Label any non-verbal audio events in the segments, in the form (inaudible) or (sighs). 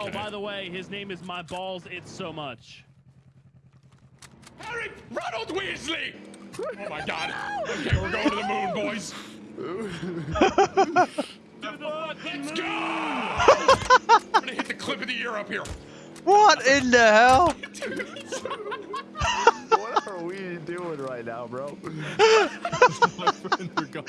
Oh, by the way, his name is My Balls. It's so much. Harry Ronald Weasley! Oh my god. (laughs) Okay, we're going to the moon, boys. (laughs) Let's go! (laughs) I'm gonna hit the clip of the year up here. What in the hell? what are we doing right now, bro? My friends are gone.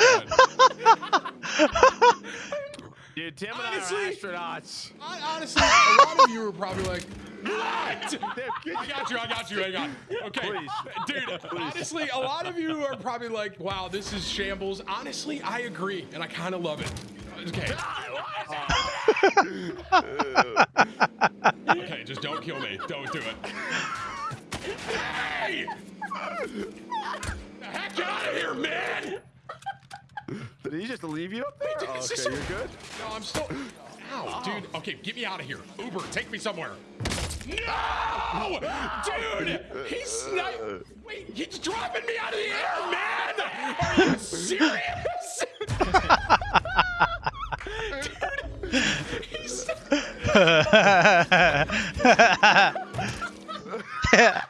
Tim and Honestly- I are astronauts. I, honestly, a lot of you are probably like, what? (laughs) I got you, I got you, hang on. Okay, Please. dude, honestly, a lot of you are probably like, wow, this is shambles. Honestly, I agree, and I kind of love it. Okay. (laughs) Ah, uh, (laughs) okay, just don't kill me. Don't do it. Hey! Just leave you up there? Dude, Oh, okay, just- you're good. No, I'm still. Ow, ah. dude. Okay, get me out of here. Uber, take me somewhere. No! Dude! He's sni- Wait, he's dropping me out of the air, man! Are you serious? Dude, he's. (laughs)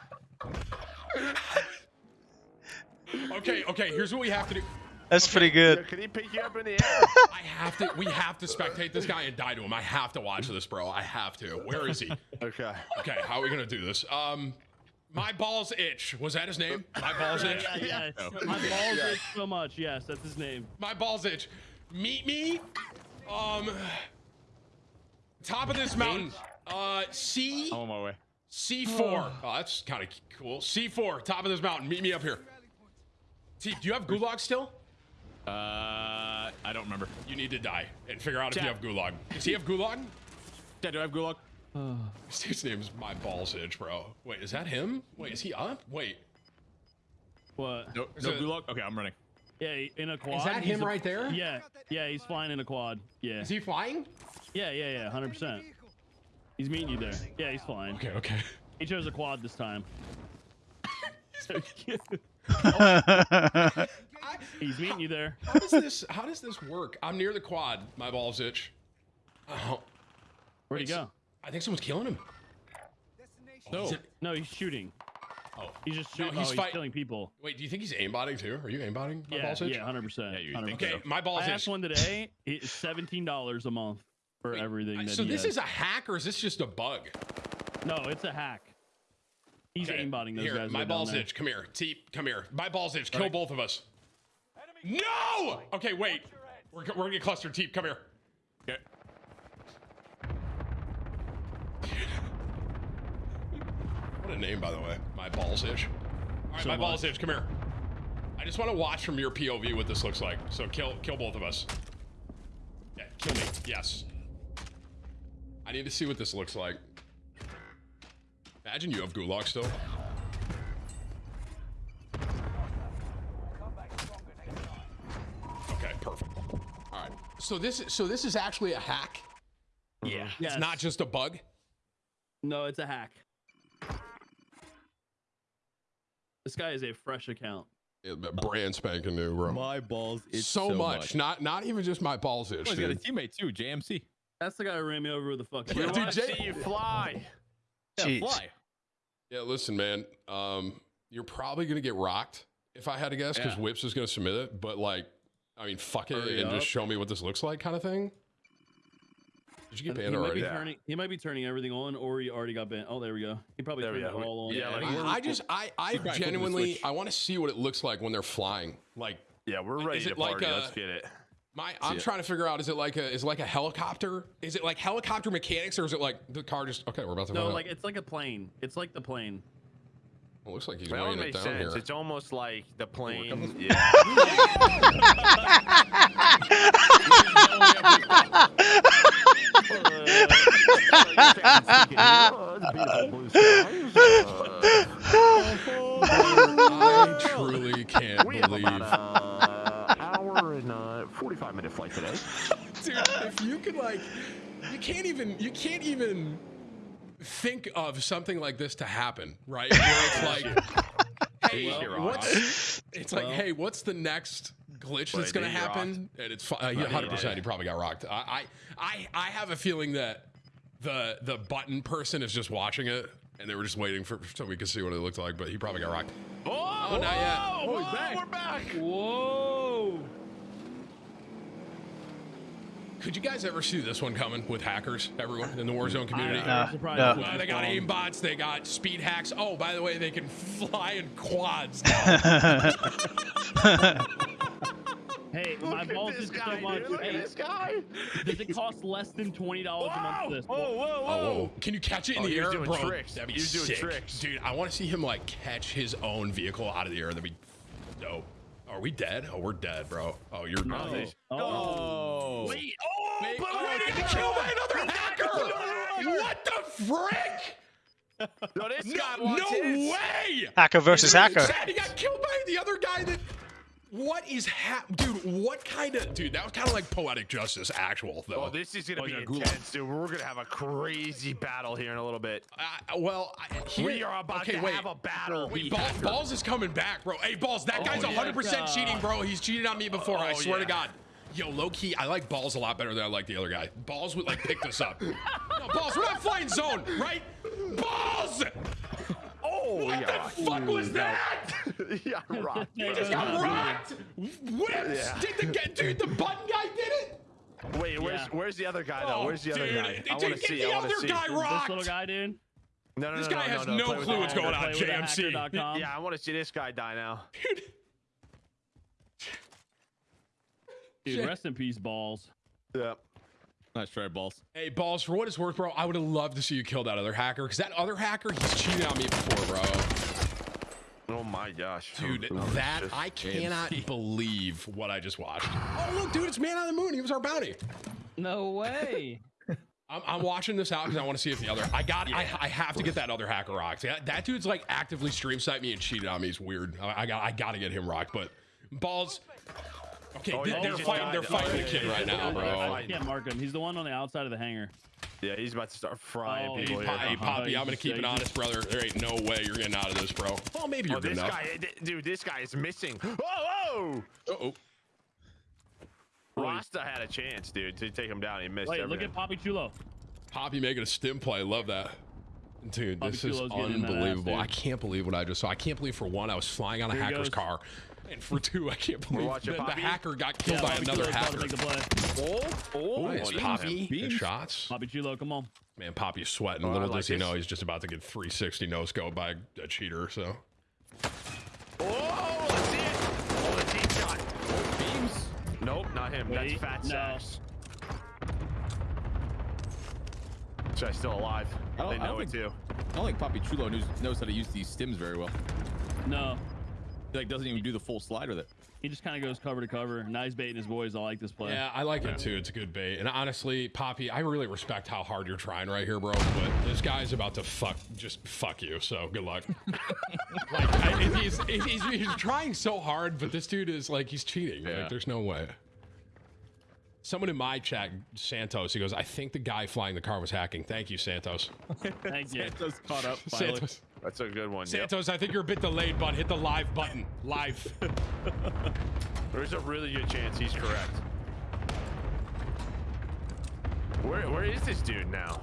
(laughs) Okay, okay, here's what we have to do. That's pretty Yeah, good. Could he pick you up in the air? (laughs) I have to, we have to spectate this guy and die to him. I have to watch this, bro. I have to. Where is he? okay. Okay, how are we gonna do this? Um, my balls itch. Was that his name? My balls itch. Yeah, yes. My balls itch so much. Yes, that's his name. My balls itch. Meet me. Um, top of this mountain. Uh, C I'm on my way. C four. Oh, that's kind of cool. C four. Top of this mountain. Meet me up here. T, do you have gulag still? Uh, I don't remember. You need to die and figure out if you have gulag. Does he have gulag? Yeah, do I have gulag? (sighs) This dude's name is my balls itch, bro. Wait, is that him? Wait, is he up? Wait. What? No, Is no it- gulag. Okay, I'm running. Yeah, in a quad. Is that him a- right there? Yeah, yeah, he's flying in a quad. Yeah, Is he flying? yeah, yeah, yeah, hundred percent. He's meeting you there. Yeah, he's flying. Okay, okay. He chose a quad this time. (laughs) (laughs) (laughs) (laughs) he's meeting you there. How does this? How does this work? I'm near the quad. My balls itch. Oh, Where'd he go? I think someone's killing him. No. Is No, he's shooting. Oh, He's just No, he's oh, fight- he's killing people. wait. Do you think he's aimbotting too? Are you aimbotting? My Yeah, balls itch? yeah, hundred percent. Yeah, you hundred think percent. Okay, my balls I itch. asked one today. It's seventeen dollars a month for Wait, everything. I- That so he this has. is a hack or is this just a bug? no, it's a hack. He's Okay, aimbotting those here, guys. My that balls itch. Come here. Teep, come here. My balls itch. Kill both of us. No! Okay, wait. We're, we're gonna get clustered. Teep, come here. Okay. What a name, by the way. My balls itch. All right, So my balls much. itch. Come here. I just want to watch from your POV what this looks like. So kill, kill both of us. Yeah, kill me. Yes. I need to see what this looks like. Imagine you have gulag still. So this, is so this is actually a hack. Yeah. Yes. It's not just a bug. No, it's a hack. This guy is a fresh account. Yeah, brand spanking new, bro. My balls itch so, much. Not not even just my balls itch. Oh, he's got a teammate too, JMC. That's the guy who ran me over with a fucking. Yeah, We dude, want to Jay- see you fly. Yeah, fly. Yeah, listen, man. Um, you're probably gonna get rocked if I had to guess, because Yeah. Whips is gonna submit it. But like, I mean, fuck it Hurry and up. just show me what this looks like, kind of thing. Did you get he banned might already? be turning. He might be turning everything on, or he already got banned. Oh, there we go. He probably There we turned go. it all on. Yeah, like, I, I just, I, (laughs) I Keep back, flip the genuinely. I want to see what it looks like when they're flying. Like, Yeah, we're ready Is to it like party. a- Let's get it. my, I'm it. trying to figure out: is it like a, is it like a helicopter? Is it like helicopter mechanics, or is it like the car just? Okay, we're about to. No, find out. like it's like a plane. It's like the plane. Well, looks like he's That weighing one it makes down sense. here. It's almost like the plane. Yeah. (laughs) I truly can't We have believe. about an hour and uh, 45 minute flight today. dude if you could like you can't even you can't even think of something like this to happen right where it's (laughs) like hey Well, what's it's like Well. hey what's the next glitch that's gonna did he happen and it's uh, yeah, 100% he probably got rocked I, I i i have a feeling that the the button person is just watching it, and they were just waiting for so we could see what it looked like. But he probably got rocked. Oh, Oh, not yet. Oh, he's back. We're back. Whoa! Could you guys ever see this one coming with hackers? Everyone in the Warzone community. I- I'm No, surprised no. it Uh, wasn't they got spawned. aimbots. They got speed hacks. Oh, by the way, they can fly in quads. Now. (laughs) Hey, my Look at balls is guy, so much. dude. Look at Hey, this guy. does it cost less than twenty dollars a month for this? Whoa, whoa, whoa. Oh, can you catch it in Oh, the air, doing bro? tricks. That'd be He was doing sick, tricks. dude. I want to see him like catch his own vehicle out of the air. That'd be dope. Are we dead? Oh, we're dead, bro. Oh, you're No. not. Oh, Oh. Wait, oh, Wait, but oh, we Getting didn't killed by another hacker! What the frick? No, this No, guy wants no way! Hacker versus hacker. Chad, he got killed by the other guy that. What is hap, dude? What kind of dude? That was kind of like poetic justice, actual though. Oh, this is gonna Oh, be yeah, Gulag. intense, dude. We're gonna have a crazy battle here in a little bit. Uh, well, I, here, We are about okay, to wait. have a battle. Wait, Balls, Balls is coming back, bro. Hey, Balls, that guy's 100% cheating, bro. He's cheated on me before. I Oh, swear to. God. Yo, low key, I like Balls a lot better than I like the other guy. Balls would like pick this up. (laughs) no, Balls, we're not flying zone, right? Balls! Oh, What yeah. the fuck was that? (laughs) yeah, rocked. He just got rocked. Whips. Yeah. Did the guy- dude? The button guy did it. Wait, where's Yeah. where's the other guy though? Where's the other dude, guy? dude, I want to see. the I want other to see. guy this rocked. little guy, dude. No, no, This no, guy no, has no, no clue what's going on. Play JMC. Yeah, I want to see this guy die now. Dude, Dude, Shit. rest in peace, balls. Yeah. Nice try, balls. Hey, balls, for what it's worth, bro, I would have loved to see you kill that other hacker because that other hacker, he's cheated on me before, bro. Oh my gosh, Dude, Oh, this that is- I cannot (laughs) believe what I just watched. Oh, look, dude, it's Man on the Moon. He was our bounty. No way. (laughs) I'm, I'm watching this out because I want to see if the other. I got. I, I have to get that other hacker rocked. That, that dude's like actively stream site me and cheated on me. It's weird. I, I got. I got to get him rocked. But balls. Okay, Oh, they're he just fighting. They're fighting Oh, the kid yeah, right now, bro. yeah, I can't mark him. He's the one on the outside of the hangar. Yeah, he's about to start frying Oh, people Hey, here. Hey, Uh-huh. Poppy, I'm gonna keep it Yeah, honest, brother. There ain't no way you're getting out of this, bro. Well, maybe you're Oh, good this enough. guy, dude, this guy is missing. (gasps) Oh, Uh-oh. oh! Rasta had a chance, dude, to take him down. He missed Wait, look at Poppy Chulo. Poppy making a stim play. Love that. Dude, Bobby this is Chulo's getting in ass, unbelievable. I can't believe what I just saw. I can't believe for one, I was flying on a Here he hacker's goes. car. And for two, I can't believe watching that the hacker got killed Yeah, by Bobby another Chulo's hacker. to make the play. Oh, oh, Nice, beams. Poppy. Good shots. Poppy Chulo, come on. Man, Poppy's sweating. Oh, Little like does he know he's just about to get 360 no scope by a cheater. So Oh, let's see it. Oh, the deep shot. Oh, beams. Nope, not him. That's Wait, Fat no. Sacks. This guy's still alive. I don't- They I don't it too. I don't think Poppy Chulo knows, knows how to use these stims very well. No. He like doesn't even do the full slide with it. He just kind of goes cover to cover. Nice he's baiting his boys. I like this play. yeah, I like it too. It's a good bait. And honestly, Poppy, I really respect how hard you're trying right here, bro. But this guy's about to fuck, just fuck you. So good luck. (laughs) like I, he's, he's he's trying so hard, but this dude is like he's cheating. Yeah. Like there's no way. Someone in my chat, Santos, he goes, I think the guy flying the car was hacking. Thank you, Santos. (laughs) Thank you. Santos caught up finally. (laughs) Santos, That's a good one. Yep. Santos, I think you're a bit delayed, bud. Hit the live button. Live. (laughs) There's a really good chance he's correct. Where where is this dude now?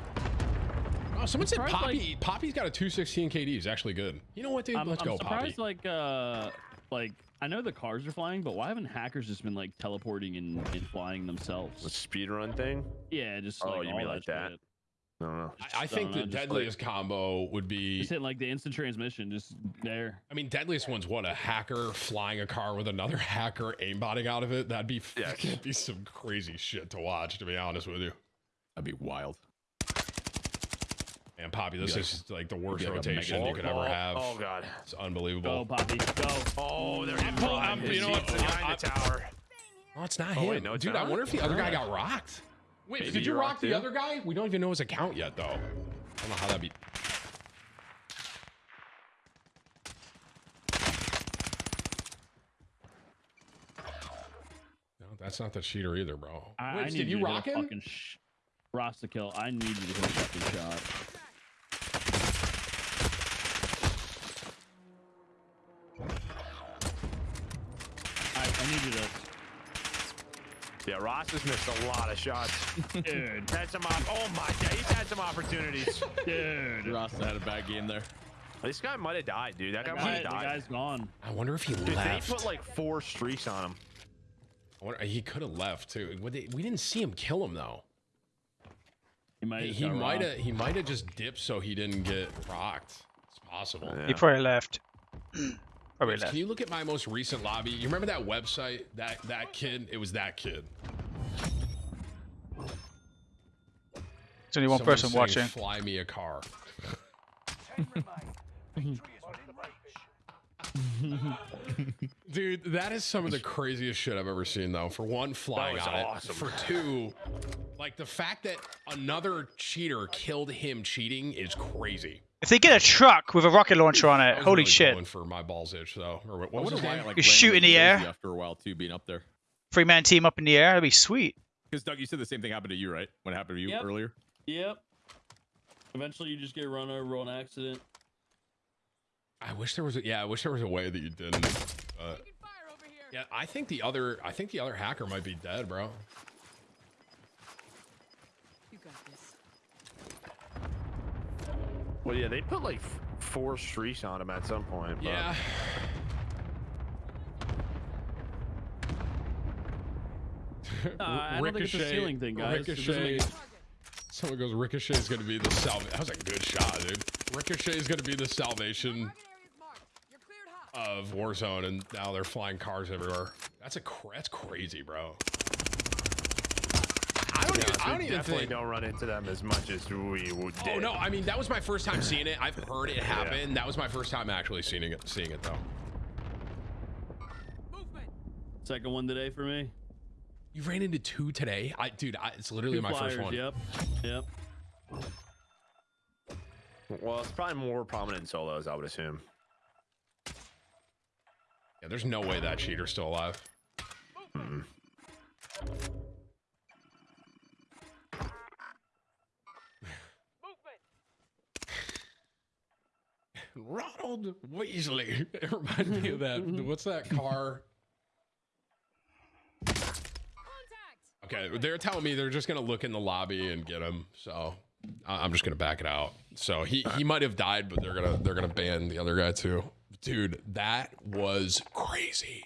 Oh, someone said surprised, Poppy. Poppy's got a 216 KD. He's actually good. You know what, dude? I'm, Let's I'm go, Poppy. surprised, like, uh, like I know the cars are flying, but why haven't hackers just been like teleporting and, and flying The themselves? speed run thing? Yeah, just Oh, like you all mean that like that? shit. I don't know. I, I think don't know, the just like- deadliest combo would be. Just hitting like the instant transmission, just there. I mean, deadliest one's what a hacker flying a car with another (laughs) hacker aimbotting out of it. That'd be Yeah. (laughs) that'd be some crazy shit to watch. To be honest with you, That'd be wild. and Poppy, this like- is like the worst like rotation you could oh, ever have. Oh god. It's Go, unbelievable. Poppy, go. Oh, there I'm he pull- you know what? behind the tower. Oh, it's not Oh, him, wait, no, it's dude. I wonder if the other guy got rocked. Wait, Maybe did you you rock rocked the too? other guy? We don't even know his account yet, though. I don't know how that'd be. No, that's not the cheater either, bro. I, Wait, I need did you to rock hit a him? Fucking sh- Rasta kill. I need you to hit a fucking shot. I, I need you to. Yeah, Ross has missed a lot of shots. Dude, had some. Op- oh my god, he's had some opportunities. (laughs) dude. Ross had a bad game there. this guy might have died, dude. That guy The might guy- have the died. guy's gone. I wonder if he Dude, they left. put like four streaks on him. I wonder- he could have left too. Would they- We didn't see him kill him though. He might. He, have he might have. He might have just dipped so he didn't get rocked. It's possible. Yeah. He probably left. (clears throat) probably Can you look at my most recent lobby? You remember that website? That that kid? It was that kid. There's only one Someone person saying, watching. Fly me a car. (laughs) Dude, that is some of the craziest shit I've ever seen, though. For one, flying was on it. For two, like the fact that another cheater killed him cheating is crazy. If they get a truck with a rocket launcher on it, holy really shit. going for my balls itch though. Or what, what was why it, like You shoot in the air? crazy after a while too, being up there. Three man team up in the air, that'd be sweet. Because Doug, you said the same thing happened to you, right? When it happened to you Yep. earlier. Yep. Eventually, you just get run over on accident. I wish there was a yeah. I wish there was a way that you didn't. But yeah, I think the other I think the other hacker might be dead, bro. You got this. Well, yeah, they put like four streaks on him at some point. But Yeah. (laughs) Uh, I don't think it's a ceiling thing, guys. Ricochet. make- Someone goes, Ricochet's gonna be the salvation. That was a good shot, dude. Ricochet is gonna be the salvation of Warzone, and now they're flying cars everywhere. That's a cra- that's crazy, bro. I don't even, I don't even definitely think. don't run into them as much as we would. Oh no! I mean, that was my first time seeing it. I've heard it (laughs) happen. That was my first time actually seeing it. Seeing it though. Second one today for me. You ran into two today, I dude. I, it's literally Two my flyers, first one. Yep. Yep. Well, it's probably more prominent in solos, I would assume. Yeah, there's no way that cheater's still alive. Ronald Weasley. (laughs) It reminded me of that. Mm-hmm. What's that car? Okay, they're telling me they're just gonna look in the lobby and get him. So I- I'm just gonna back it out. So he he might have died, but they're gonna they're gonna ban the other guy too. Dude, that was crazy.